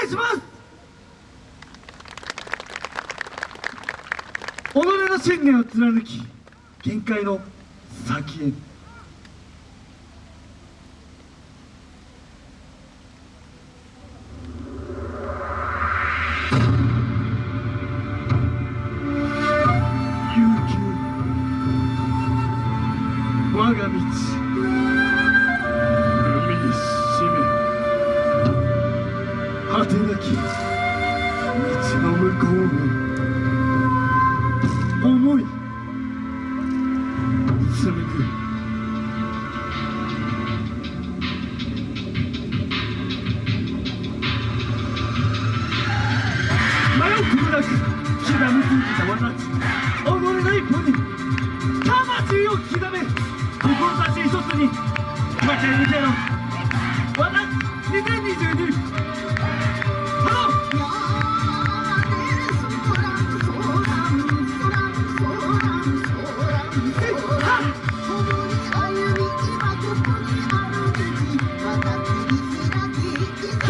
願いします。己の信念を貫き限界の先へ。悠久。我が道。てなき道の向こうへ思い。紡ぐ迷うことなくひらめきたわらち己の一歩に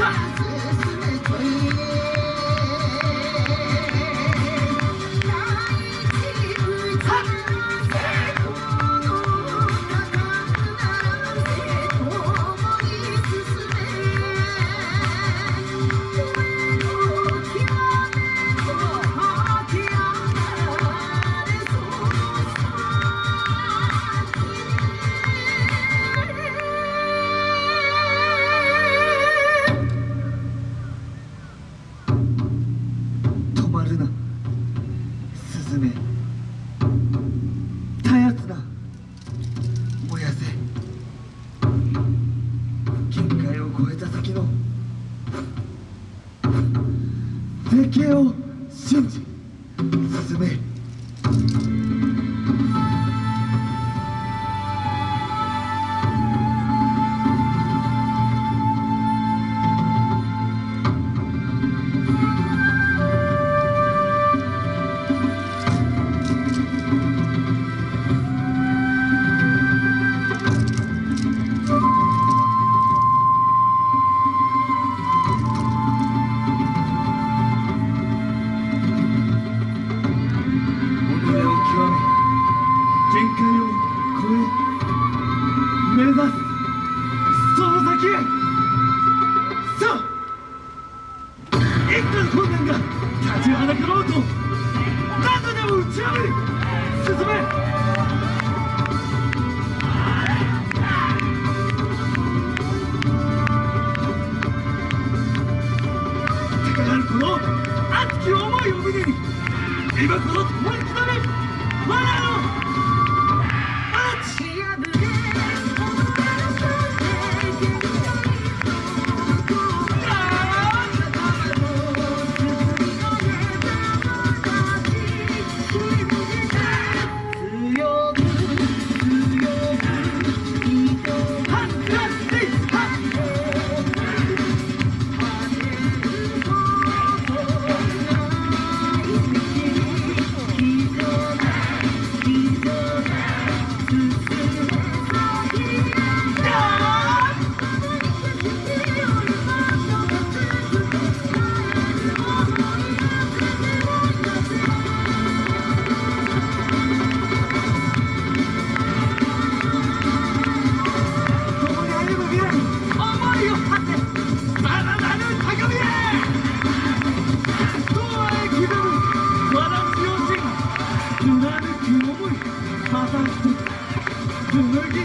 Ha! るな。スズメたやつな燃やせ。限界を超えた先の。絶景を信じ。進めあいくら困難が立ちはだかろうと何度でも打ち破り進め。高鳴るこの熱き思いを胸に今この共に刻め我らの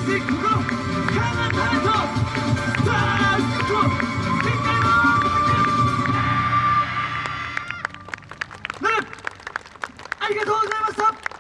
ありがとうございました